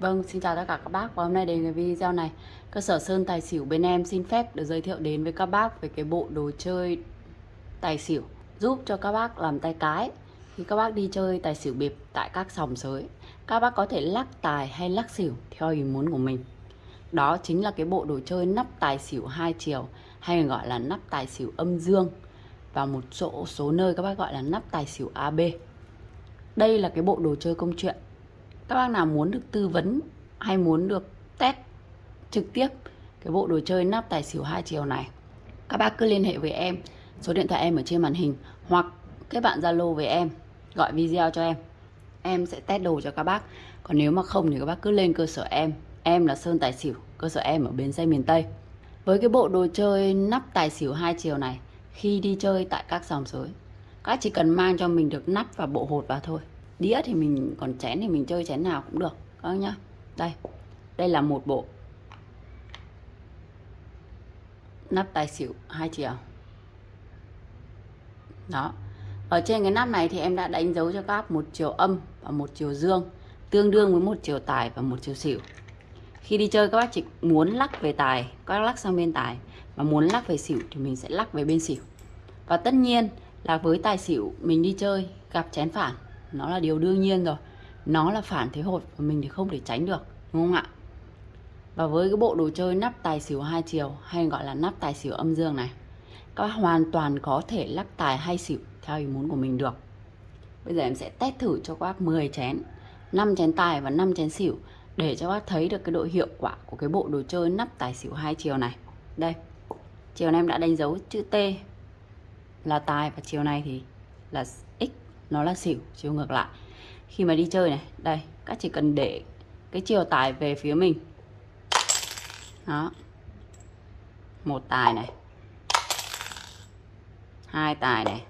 Vâng, xin chào tất cả các bác. Và hôm nay đến cái video này. Cơ sở Sơn Tài Xỉu bên em xin phép được giới thiệu đến với các bác về cái bộ đồ chơi tài xỉu Giúp cho các bác làm tay cái. Khi các bác đi chơi tài xỉu bịp tại các sòng sới Các bác có thể lắc tài hay lắc xỉu theo ý muốn của mình. Đó chính là cái bộ đồ chơi nắp tài xỉu hai chiều Hay gọi là nắp tài xỉu âm dương Và một số, số nơi các bác gọi là nắp tài xỉu AB Đây là cái bộ đồ chơi công chuyện các bác nào muốn được tư vấn hay muốn được test trực tiếp cái bộ đồ chơi nắp tài xỉu hai chiều này, các bác cứ liên hệ với em. Số điện thoại em ở trên màn hình hoặc kết bạn zalo với em, gọi video cho em. Em sẽ test đồ cho các bác. Còn nếu mà không thì các bác cứ lên cơ sở em. Em là sơn tài xỉu, cơ sở em ở bến xe miền tây. Với cái bộ đồ chơi nắp tài xỉu hai chiều này, khi đi chơi tại các sòng sới, các chỉ cần mang cho mình được nắp và bộ hột vào thôi đĩa thì mình, còn chén thì mình chơi chén nào cũng được. Các nhá. Đây. Đây là một bộ. Nắp tài xỉu, hai chiều. Đó. Ở trên cái nắp này thì em đã đánh dấu cho các bác một chiều âm và một chiều dương, tương đương với một chiều tài và một chiều xỉu. Khi đi chơi, các bác chỉ muốn lắc về tài, các bác lắc sang bên tài. Và muốn lắc về xỉu thì mình sẽ lắc về bên xỉu. Và tất nhiên là với tài xỉu mình đi chơi gặp chén phản nó là điều đương nhiên rồi. Nó là phản thế hột và mình thì không thể tránh được, đúng không ạ? Và với cái bộ đồ chơi nắp tài xỉu hai chiều, hay gọi là nắp tài xỉu âm dương này, các bác hoàn toàn có thể lắc tài hay xỉu theo ý muốn của mình được. Bây giờ em sẽ test thử cho các bác 10 chén 5 chén tài và 5 chén xỉu để cho bác thấy được cái độ hiệu quả của cái bộ đồ chơi nắp tài xỉu hai chiều này. Đây, chiều này em đã đánh dấu chữ T là tài và chiều này thì là nó là xỉu, chiều ngược lại. Khi mà đi chơi này, đây, các chỉ cần để cái chiều tài về phía mình. Đó. Một tài này. Hai tài này.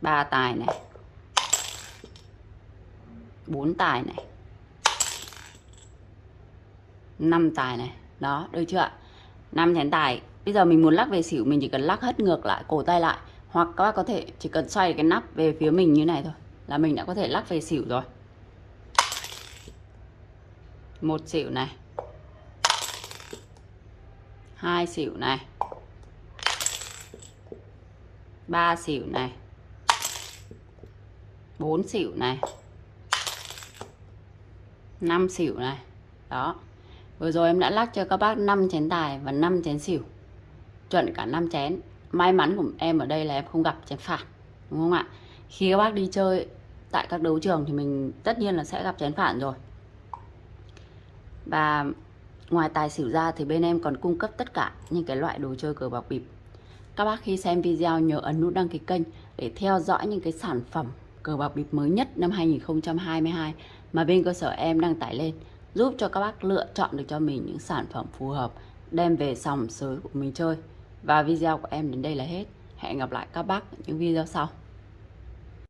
Ba tài này. Bốn tài này. Năm tài này. Đó, được chưa ạ? Năm chén tài. Bây giờ mình muốn lắc về xỉu, mình chỉ cần lắc hết ngược lại, cổ tay lại hoặc các bác có thể chỉ cần xoay cái nắp về phía mình như này thôi, là mình đã có thể lắc về xỉu rồi. Một xỉu này. Hai xỉu này. Ba xỉu này. Bốn xỉu này. Năm xỉu này. Đó. Vừa rồi em đã lắc cho các bác 5 chén tài và 5 chén xỉu. Chuẩn cả 5 chén may mắn của em ở đây là em không gặp chén phản đúng không ạ? Khi các bác đi chơi tại các đấu trường thì mình tất nhiên là sẽ gặp chén phản rồi. Và ngoài tài xỉu ra thì bên em còn cung cấp tất cả những cái loại đồ chơi cờ bạc bịp. Các bác khi xem video nhớ ấn nút đăng ký kênh để theo dõi những cái sản phẩm cờ bạc bịp mới nhất năm 2022 mà bên cơ sở em đang tải lên, giúp cho các bác lựa chọn được cho mình những sản phẩm phù hợp đem về sòng sới của mình chơi và video của em đến đây là hết. Hẹn gặp lại các bác ở những video sau.